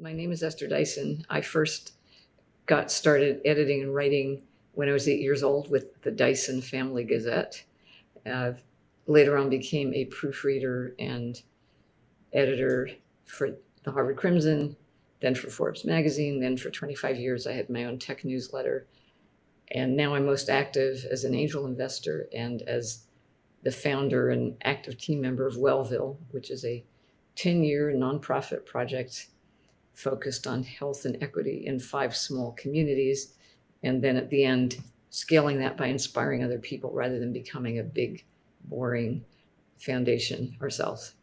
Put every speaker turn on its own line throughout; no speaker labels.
My name is Esther Dyson. I first got started editing and writing when I was eight years old with the Dyson Family Gazette. Uh, later on became a proofreader and editor for the Harvard Crimson, then for Forbes magazine, then for 25 years I had my own tech newsletter. And now I'm most active as an angel investor and as the founder and active team member of Wellville, which is a 10-year nonprofit project focused on health and equity in five small communities. And then at the end, scaling that by inspiring other people rather than becoming a big, boring foundation ourselves.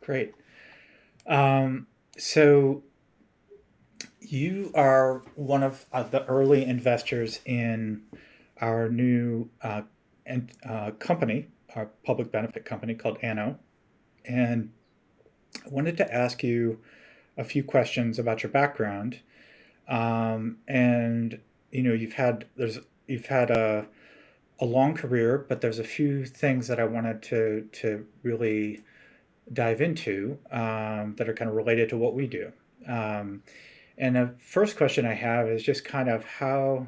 Great. Um, so you are one of uh, the early investors in our new uh, and, uh, company, our public benefit company called Anno. And I wanted to ask you a few questions about your background. Um, and you know, you've had there's you've had a a long career, but there's a few things that I wanted to to really dive into um, that are kind of related to what we do. Um, and the first question I have is just kind of how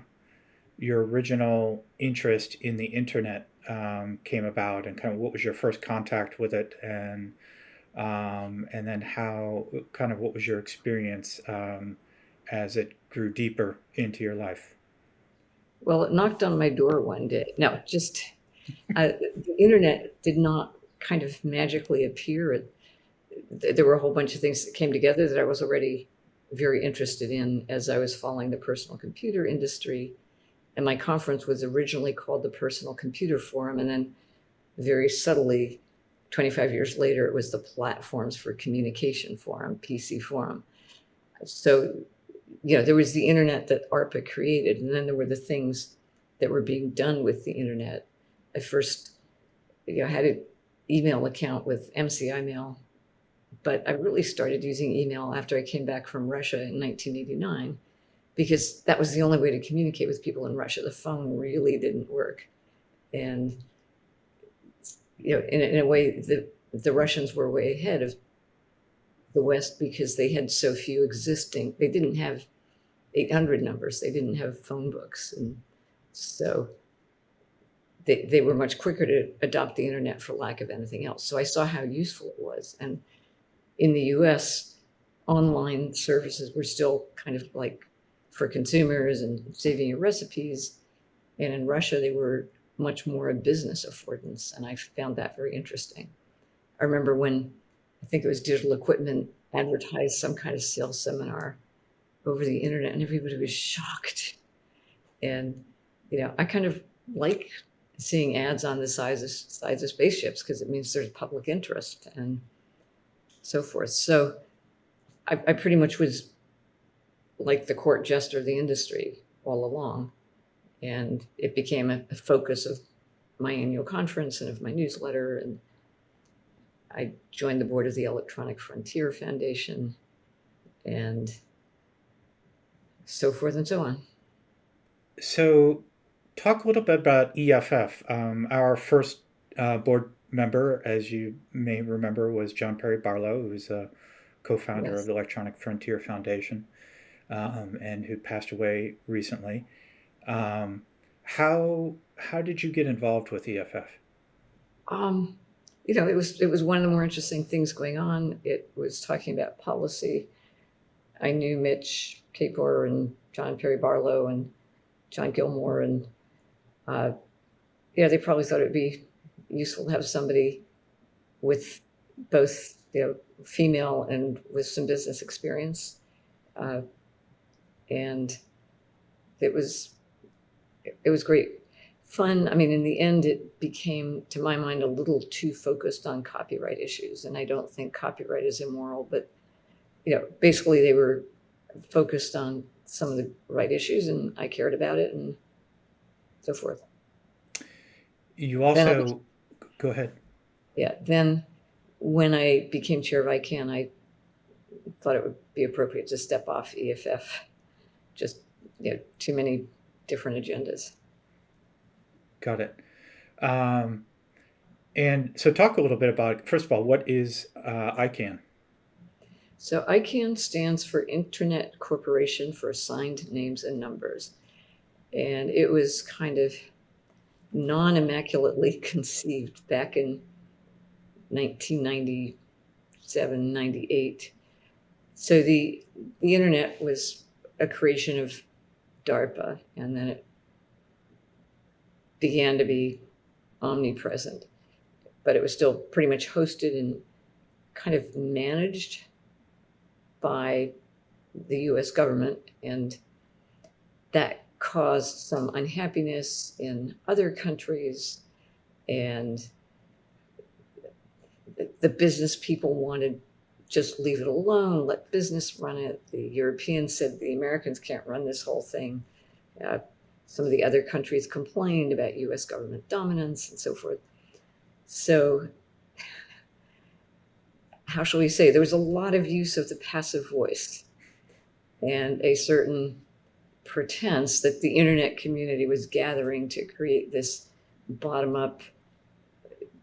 your original interest in the internet um, came about and kind of what was your first contact with it and um, and then how kind of what was your experience um, as it grew deeper into your life?
Well, it knocked on my door one day. No, just uh, the internet did not kind of magically appear. There were a whole bunch of things that came together that I was already very interested in as I was following the personal computer industry. And my conference was originally called the Personal Computer Forum. And then very subtly, 25 years later, it was the Platforms for Communication Forum, PC Forum. So, you know, there was the internet that ARPA created, and then there were the things that were being done with the internet. I first, you know, had an email account with MCI Mail but I really started using email after I came back from Russia in 1989 because that was the only way to communicate with people in Russia. The phone really didn't work. And, you know, in, in a way, the, the Russians were way ahead of the West because they had so few existing, they didn't have 800 numbers, they didn't have phone books. And so they, they were much quicker to adopt the internet for lack of anything else. So I saw how useful it was. And in the US, online services were still kind of like for consumers and saving your recipes. And in Russia, they were much more a business affordance. And I found that very interesting. I remember when I think it was digital equipment advertised some kind of sales seminar over the internet and everybody was shocked. And, you know, I kind of like seeing ads on the size of, size of spaceships because it means there's public interest. And so forth. So I, I pretty much was like the court jester of the industry all along. And it became a, a focus of my annual conference and of my newsletter. And I joined the board of the Electronic Frontier Foundation and so forth and so on.
So talk a little bit about EFF. Um, our first uh, board member, as you may remember, was John Perry Barlow, who's a co-founder yes. of the Electronic Frontier Foundation um, and who passed away recently. Um, how how did you get involved with EFF?
Um, you know, it was it was one of the more interesting things going on. It was talking about policy. I knew Mitch Kapor and John Perry Barlow and John Gilmore, and uh, yeah, they probably thought it'd be useful to have somebody with both you know, female and with some business experience. Uh, and it was, it was great fun. I mean, in the end, it became, to my mind, a little too focused on copyright issues. And I don't think copyright is immoral, but, you know, basically they were focused on some of the right issues and I cared about it and so forth.
You also Go ahead.
Yeah, then when I became chair of ICANN, I thought it would be appropriate to step off EFF. Just, you know, too many different agendas.
Got it. Um, and so talk a little bit about, first of all, what is uh, ICANN?
So ICANN stands for Internet Corporation for Assigned Names and Numbers. And it was kind of non immaculately conceived back in 1997, 98. So the, the internet was a creation of DARPA, and then it began to be omnipresent. But it was still pretty much hosted and kind of managed by the US government, and that caused some unhappiness in other countries. And the business people wanted just leave it alone, let business run it. The Europeans said the Americans can't run this whole thing. Uh, some of the other countries complained about US government dominance and so forth. So, how shall we say, there was a lot of use of the passive voice and a certain pretense that the internet community was gathering to create this bottom up,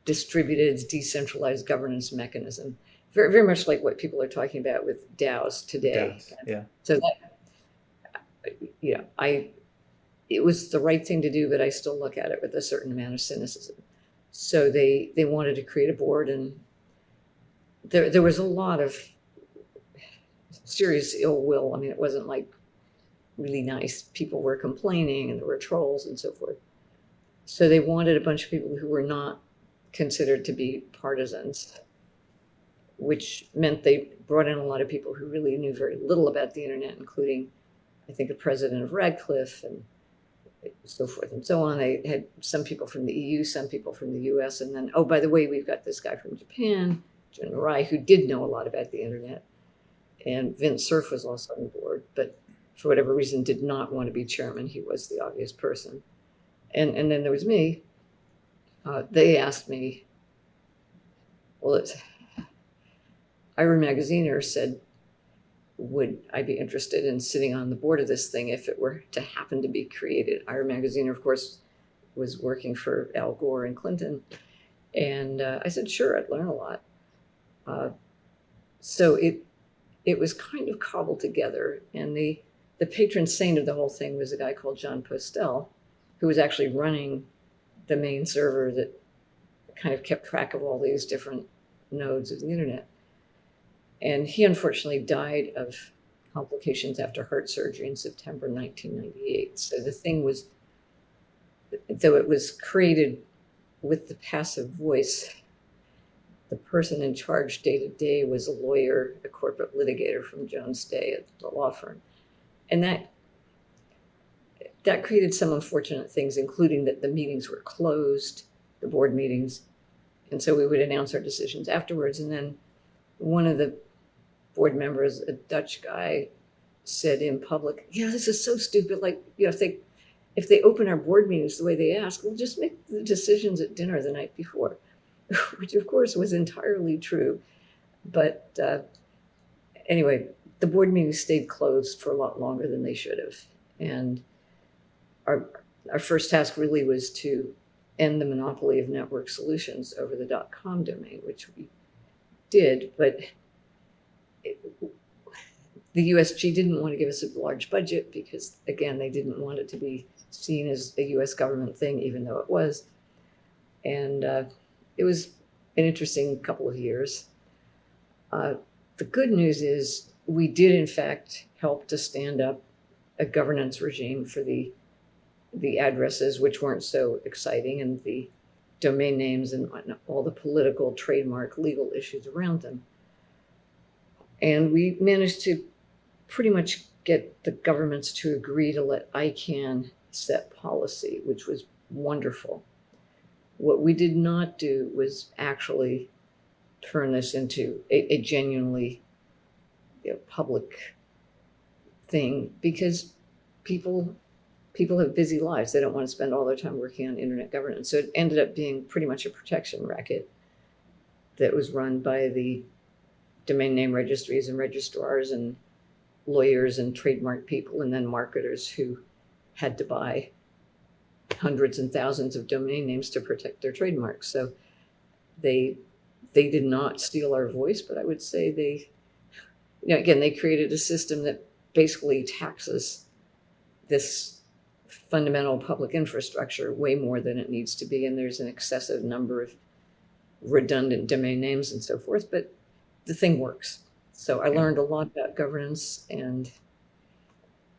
distributed, decentralized governance mechanism. Very, very much like what people are talking about with DAOs today.
DAOs, yeah.
So that, you know, I, it was the right thing to do, but I still look at it with a certain amount of cynicism. So they they wanted to create a board, and there there was a lot of serious ill will. I mean, it wasn't like really nice. People were complaining, and there were trolls and so forth. So they wanted a bunch of people who were not considered to be partisans, which meant they brought in a lot of people who really knew very little about the internet, including, I think, the president of Radcliffe and so forth and so on. They had some people from the EU, some people from the US, and then, oh, by the way, we've got this guy from Japan, Jun Murai, who did know a lot about the internet. And Vint Cerf was also on board, but for whatever reason did not want to be chairman. He was the obvious person. And, and then there was me. Uh, they asked me, well, it's, Ira Magaziner said, would I be interested in sitting on the board of this thing if it were to happen to be created? Ira Magaziner, of course, was working for Al Gore and Clinton. And uh, I said, sure, I'd learn a lot. Uh, so it it was kind of cobbled together. And the, the patron saint of the whole thing was a guy called Jon Postel, who was actually running the main server that kind of kept track of all these different nodes of the internet. And he unfortunately died of complications after heart surgery in September 1998. So the thing was, though it was created with the passive voice, the person in charge day to day was a lawyer, a corporate litigator from Jones Day at the law firm. And that that created some unfortunate things, including that the meetings were closed, the board meetings. And so we would announce our decisions afterwards. And then one of the board members, a Dutch guy, said in public, "Yeah, this is so stupid. Like, you know, if they if they open our board meetings the way they ask, we'll just make the decisions at dinner the night before," which of course was entirely true. But uh, anyway, the board meetings stayed closed for a lot longer than they should have, and our our first task really was to end the monopoly of network solutions over the dot .com domain, which we did, but the USG didn't want to give us a large budget because, again, they didn't want it to be seen as a US government thing, even though it was. And uh, it was an interesting couple of years. Uh, the good news is we did, in fact, help to stand up a governance regime for the the addresses, which weren't so exciting, and the domain names and all the political, trademark, legal issues around them. And we managed to pretty much get the governments to agree to let ICANN set policy, which was wonderful. What we did not do was actually turn this into a, a genuinely you know, public thing because people people have busy lives. They don't want to spend all their time working on internet governance. So it ended up being pretty much a protection racket that was run by the domain name registries and registrars and lawyers and trademark people and then marketers who had to buy hundreds and thousands of domain names to protect their trademarks. So they they did not steal our voice, but I would say they you know, again, they created a system that basically taxes this fundamental public infrastructure way more than it needs to be, and there's an excessive number of redundant domain names and so forth, but the thing works. So I learned a lot about governance, and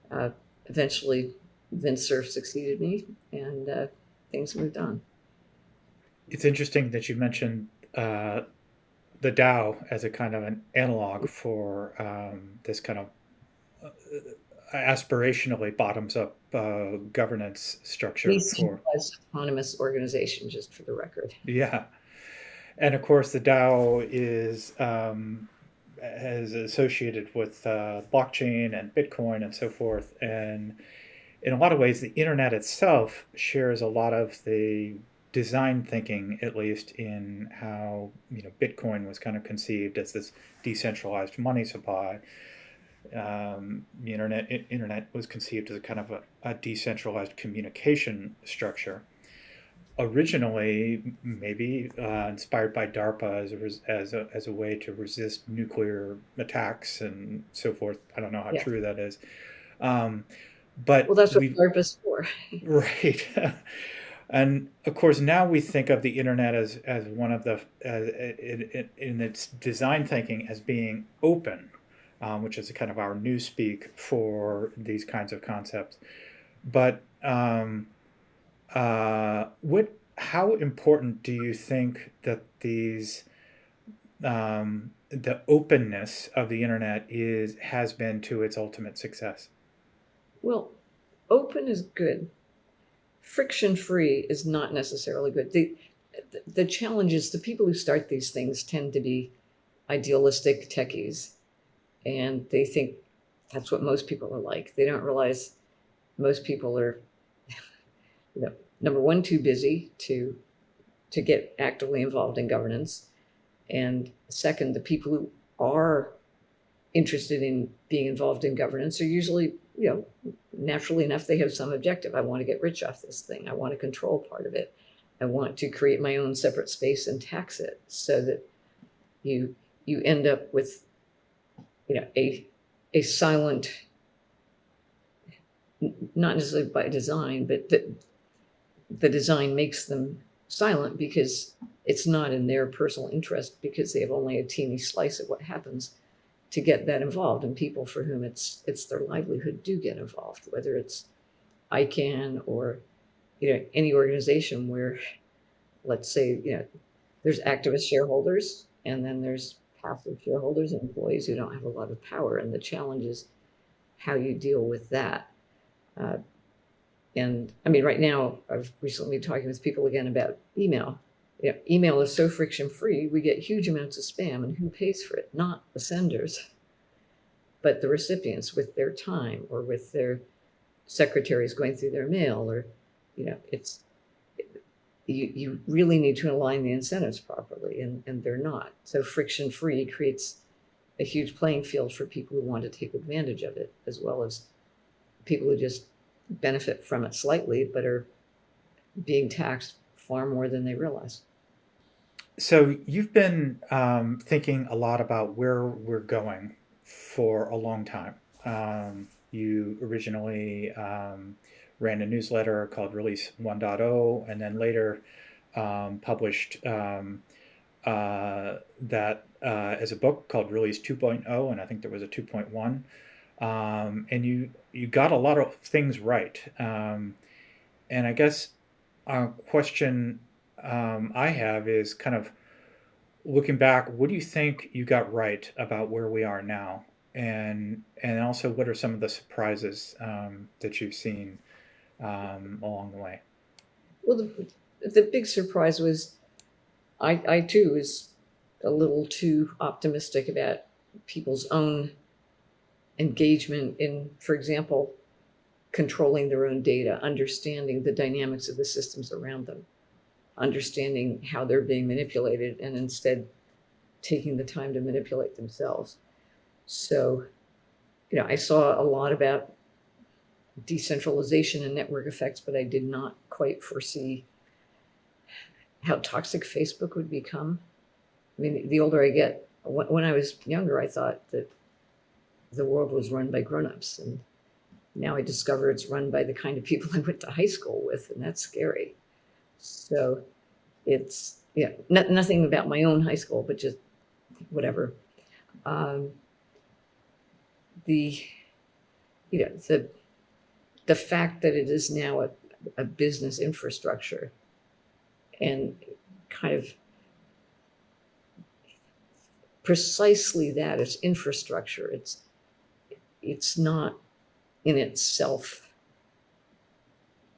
uh, eventually Vint Cerf succeeded me, and uh, things moved on.
It's interesting that you mentioned uh, the DAO as a kind of an analog for um, this kind of uh, aspirationally bottoms up uh, governance structure for
autonomous organization, just for the record.
yeah and of course the dao is um, is associated with uh, blockchain and bitcoin and so forth and in a lot of ways the internet itself shares a lot of the design thinking at least in how you know bitcoin was kind of conceived as this decentralized money supply um, the internet internet was conceived as a kind of a, a decentralized communication structure. Originally, maybe uh, inspired by DARPA as a, res- as a as a way to resist nuclear attacks and so forth. I don't know how
Yeah.
true that is, um, but
Well, that's what DARPA's for.
Right. And of course, now we think of the internet as, as one of the, as, in, in, in its design thinking as being open, um, which is kind of our new speak for these kinds of concepts. But um, uh, what, how important do you think that these, um, the openness of the internet is has been to its ultimate success?
Well, open is good. Friction free is not necessarily good. The, the challenge is the people who start these things tend to be idealistic techies, and they think that's what most people are like. They don't realize most people are, you know, number one, too busy to to get actively involved in governance, and second, the people who are interested in being involved in governance are usually, you know, naturally enough, they have some objective. I want to get rich off this thing. I want to control part of it. I want to create my own separate space and tax it so that you you end up with, you know, a a silent, not necessarily by design, but that the design makes them silent because it's not in their personal interest because they have only a teeny slice of what happens to get that involved. And people for whom it's it's their livelihood do get involved whether it's ICANN or you know any organization where let's say you know there's activist shareholders and then there's passive shareholders and employees who don't have a lot of power. And the challenge is how you deal with that. Uh, and I mean right now I've recently been talking with people again about email you know, email is so friction free, we get huge amounts of spam, and who pays for it? Not the senders, but the recipients with their time or with their secretaries going through their mail, or you know, it's you, you really need to align the incentives properly, and, and they're not. So friction free creates a huge playing field for people who want to take advantage of it, as well as people who just benefit from it slightly, but are being taxed far more than they realize.
So you've been um, thinking a lot about where we're going for a long time. Um, you originally um, ran a newsletter called Release 1.0, and then later um, published um, uh, that uh, as a book called Release 2.0, and I think there was a 2.1. Um, and you you got a lot of things right. Um, and I guess a question um, I have is kind of looking back. What do you think you got right about where we are now, and and also what are some of the surprises um, that you've seen um, along the way?
Well, the, the big surprise was I, I too was a little too optimistic about people's own engagement in, for example, controlling their own data, understanding the dynamics of the systems around them, understanding how they're being manipulated, and instead taking the time to manipulate themselves. So, you know, I saw a lot about decentralization and network effects, but I did not quite foresee how toxic Facebook would become. I mean, the older I get, when I was younger, I thought that the world was run by grown-ups and now I discover it's run by the kind of people I went to high school with, and that's scary. So it's yeah, no, nothing about my own high school, but just whatever. Um, the you know the the fact that it is now a, a business infrastructure and kind of precisely that it's infrastructure it's it's not in itself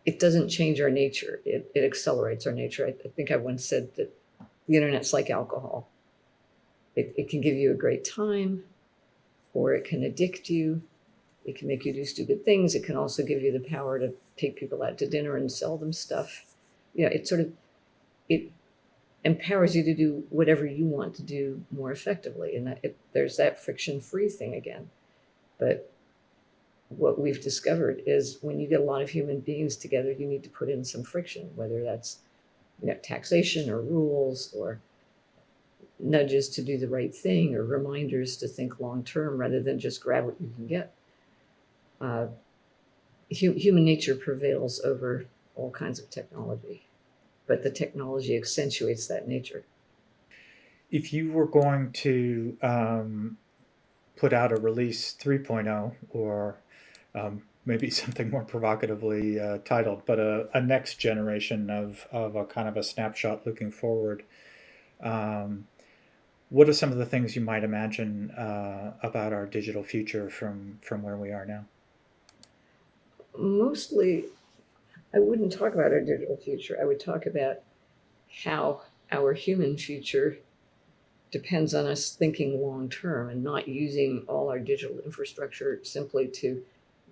it doesn't change our nature. It, it accelerates our nature. I, I think i once said that the internet's like alcohol. It, it can give you a great time or it can addict you. It can make you do stupid things. It can also give you the power to take people out to dinner and sell them stuff. You know it sort of it empowers you to do whatever you want to do more effectively. And that it, there's that friction free thing again but what we've discovered is when you get a lot of human beings together you need to put in some friction whether that's you know taxation or rules or nudges to do the right thing or reminders to think long term rather than just grab what you can get uh, hu- human nature prevails over all kinds of technology but the technology accentuates that nature.
If you were going to um, put out a release 3.0 or um, maybe something more provocatively uh, titled, but a, a, next generation of, of a kind of a snapshot looking forward, um, what are some of the things you might imagine uh, about our digital future from, from where we are now?
Mostly I wouldn't talk about our digital future. I would talk about how our human future depends on us thinking long term and not using all our digital infrastructure simply to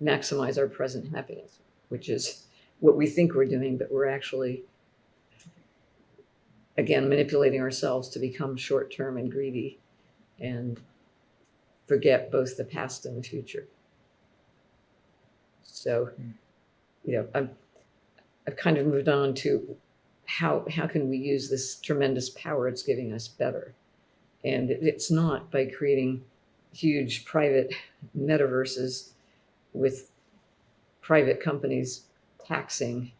maximize our present happiness, which is what we think we're doing, but we're actually, again, manipulating ourselves to become short term and greedy and forget both the past and the future. So, you know, I'm I've kind of moved on to how how can we use this tremendous power it's giving us better, and it's not by creating huge private metaverses with private companies taxing.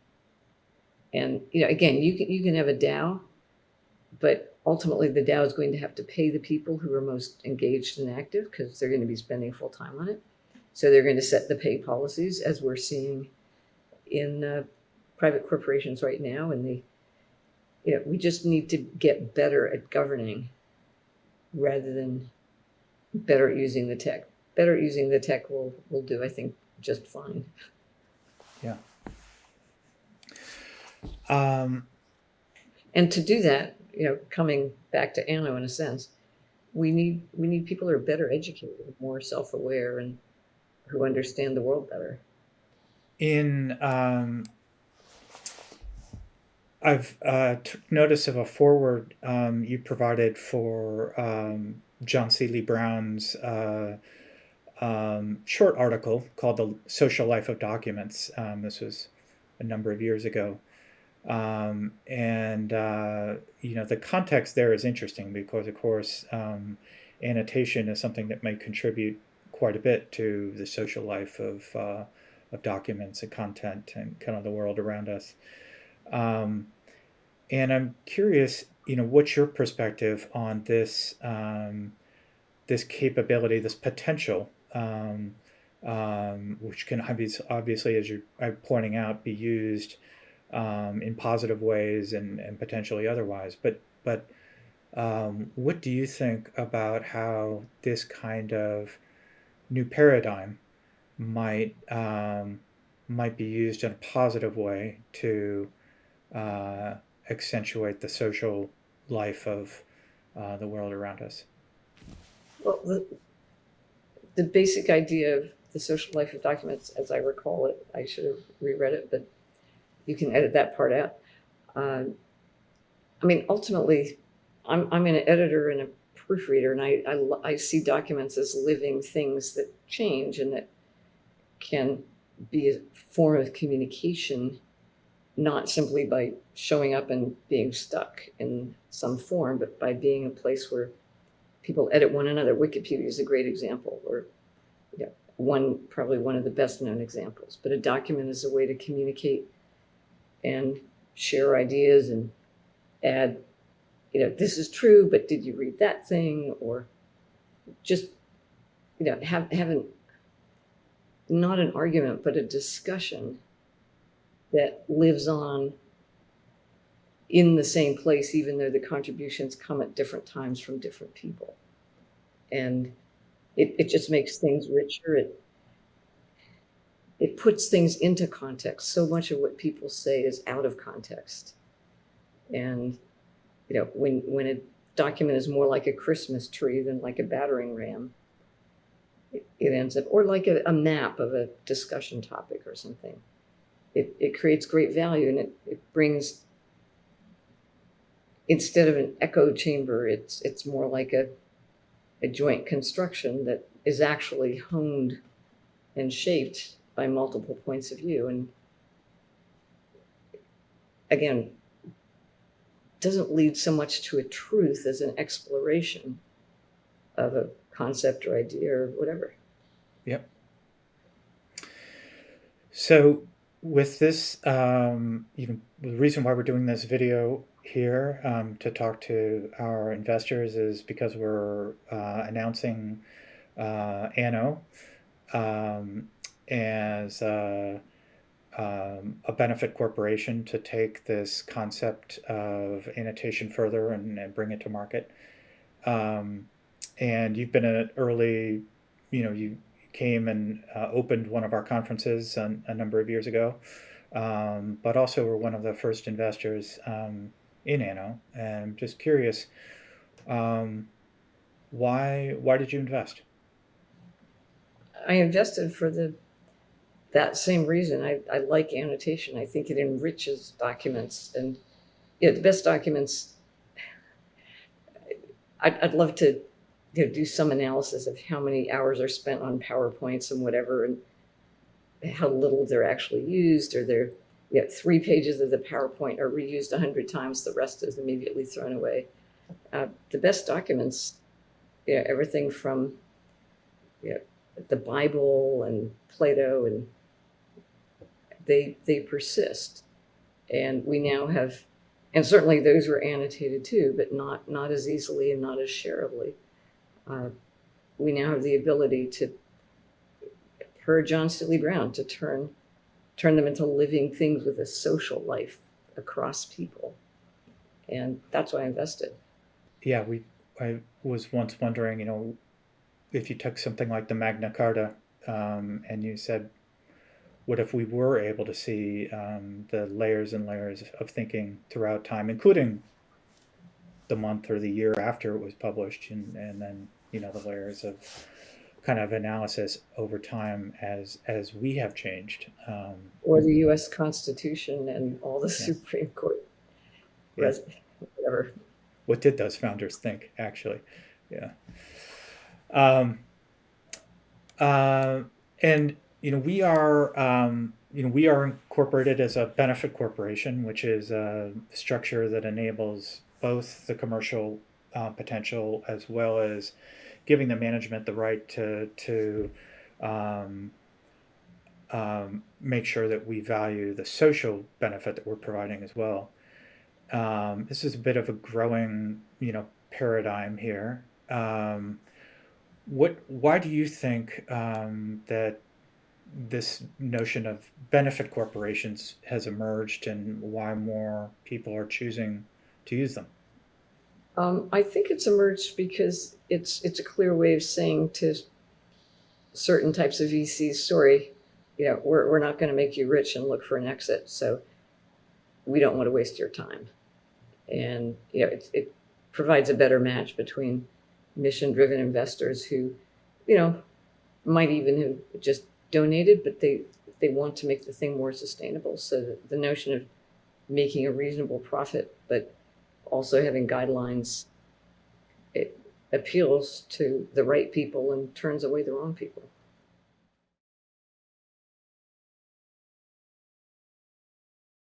And you know, again, you can you can have a DAO, but ultimately the DAO is going to have to pay the people who are most engaged and active because they're going to be spending full time on it. So they're going to set the pay policies as we're seeing in uh, private corporations right now, and the you know we just need to get better at governing rather than better at using the tech. Better at using the tech will will do, I think, just fine.
Yeah. Um,
and to do that, you know, coming back to Anno in a sense, we need we need people who are better educated, more self-aware, and who understand the world better.
In um, I've uh, took notice of a forward um, you provided for um, John Seely Brown's uh, um, short article called "The Social Life of Documents." Um, this was a number of years ago, um, and uh, you know the context there is interesting because, of course, um, annotation is something that may contribute quite a bit to the social life of uh, of documents and content and kind of the world around us. Um, and I'm curious, you know, what's your perspective on this um, this capability, this potential, um, um, which can obviously, obviously, as you're pointing out, be used um, in positive ways and, and potentially otherwise. But but um, what do you think about how this kind of new paradigm might might be used in a positive way to uh, accentuate the social life of uh, the world around us?
Well, the, the basic idea of the social life of documents, as I recall it, I should have reread it, but you can edit that part out. Um, I mean, ultimately, I'm, I'm an editor and a proofreader, and I, I, I see documents as living things that change and that can be a form of communication not simply by showing up and being stuck in some form, but by being a place where people edit one another. Wikipedia is a great example, or one probably one of the best known examples. But a document is a way to communicate and share ideas and add, you know, this is true, but did you read that thing? Or just, you know, have having not an argument, but a discussion that lives on in the same place, even though the contributions come at different times from different people. And it, it just makes things richer. It, it puts things into context. So much of what people say is out of context. And, you know, when, when a document is more like a Christmas tree than like a battering ram, it, it ends up, or like a, a map of a discussion topic or something. It, it creates great value and it, it brings instead of an echo chamber, it's it's more like a a joint construction that is actually honed and shaped by multiple points of view and again doesn't lead so much to a truth as an exploration of a concept or idea or whatever.
Yep. So with this, um, even the reason why we're doing this video here um, to talk to our investors is because we're uh, announcing uh, ANO um, as uh, um, a benefit corporation to take this concept of annotation further and, and bring it to market. Um, and you've been an early, you know, you came and uh, opened one of our conferences a, a number of years ago, um, but also were one of the first investors um, in ANO. And I'm just curious, um, why why did you invest?
I invested for the that same reason. I, I like annotation. I think it enriches documents and yeah, the best documents. I'd, I'd love to you know, do some analysis of how many hours are spent on PowerPoints and whatever, and how little they're actually used, or they're you know, three pages of the PowerPoint are reused a hundred times, the rest is immediately thrown away. Uh, the best documents, you know, everything from you know, the Bible and Plato, and they they persist, and we now have, and certainly those were annotated too, but not not as easily and not as shareably. Uh, we now have the ability to, per John Seely Brown, to turn turn them into living things with a social life across people. And that's why I invested.
Yeah, we. I was once wondering, you know, if you took something like the Magna Carta um, and you said, what if we were able to see um, the layers and layers of thinking throughout time, including the month or the year after it was published, and, and then you know the layers of kind of analysis over time as as we have changed. Um,
or the U.S. Constitution and all the
Yeah.
Supreme Court,
Yeah.
whatever.
what did those founders think, actually? Yeah. Um, uh, and you know we are um, you know we are incorporated as a benefit corporation, which is a structure that enables both the commercial uh, potential as well as giving the management the right to to um, um, make sure that we value the social benefit that we're providing as well. Um, this is a bit of a growing, you know, paradigm here. Um, what? Why do you think um, that this notion of benefit corporations has emerged, and why more people are choosing to use them?
Um, I think it's emerged because it's it's a clear way of saying to certain types of VCs, sorry, you know, we're, we're not going to make you rich and look for an exit. So we don't want to waste your time. And, you know, it, it provides a better match between mission driven investors who, you know, might even have just donated, but they, they want to make the thing more sustainable. So the, the notion of making a reasonable profit, but also having guidelines, it appeals to the right people and turns away the wrong people.